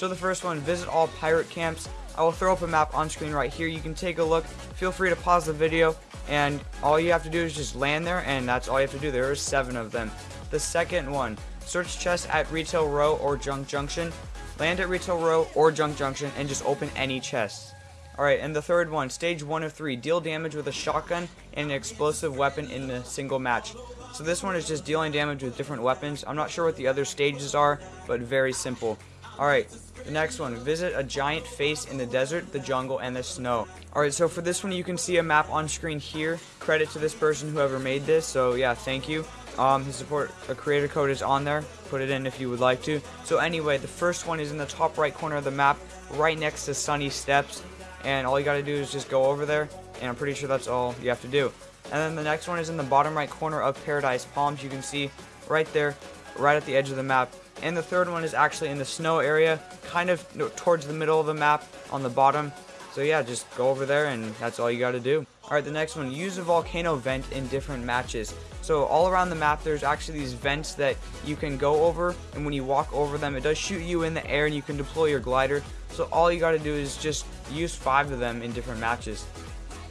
So the first one, visit all pirate camps. I will throw up a map on screen right here. You can take a look. Feel free to pause the video, and all you have to do is just land there, and that's all you have to do. There are seven of them. The second one, search chests at Retail Row or Junk Junction. Land at Retail Row or Junk Junction, and just open any chests. Alright, and the third one, stage 1 of 3, deal damage with a shotgun and an explosive weapon in a single match. So this one is just dealing damage with different weapons. I'm not sure what the other stages are, but very simple. Alright, the next one, visit a giant face in the desert, the jungle, and the snow. Alright, so for this one you can see a map on screen here. Credit to this person, whoever made this, so yeah, thank you. Um, his support, a creator code is on there. Put it in if you would like to. So anyway, the first one is in the top right corner of the map, right next to Sunny Steps and all you gotta do is just go over there and I'm pretty sure that's all you have to do and then the next one is in the bottom right corner of Paradise Palms you can see right there right at the edge of the map and the third one is actually in the snow area kind of towards the middle of the map on the bottom. So yeah just go over there and that's all you gotta do. Alright the next one use a volcano vent in different matches. So all around the map there's actually these vents that you can go over and when you walk over them it does shoot you in the air and you can deploy your glider. So all you got to do is just use five of them in different matches.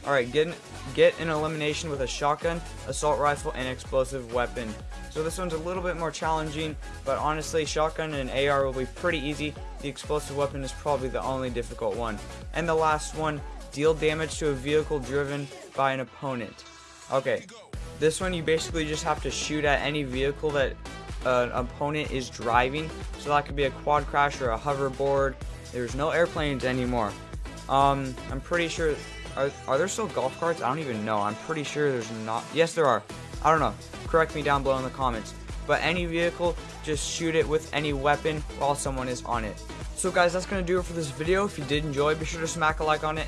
Alright, get, get an elimination with a shotgun, assault rifle, and explosive weapon. So this one's a little bit more challenging, but honestly, shotgun and AR will be pretty easy. The explosive weapon is probably the only difficult one. And the last one, deal damage to a vehicle driven by an opponent. Okay, this one you basically just have to shoot at any vehicle that uh, an opponent is driving. So that could be a quad crash or a hoverboard, there's no airplanes anymore. Um, I'm pretty sure. Are, are there still golf carts? I don't even know. I'm pretty sure there's not. Yes, there are. I don't know. Correct me down below in the comments. But any vehicle, just shoot it with any weapon while someone is on it. So guys, that's going to do it for this video. If you did enjoy, be sure to smack a like on it.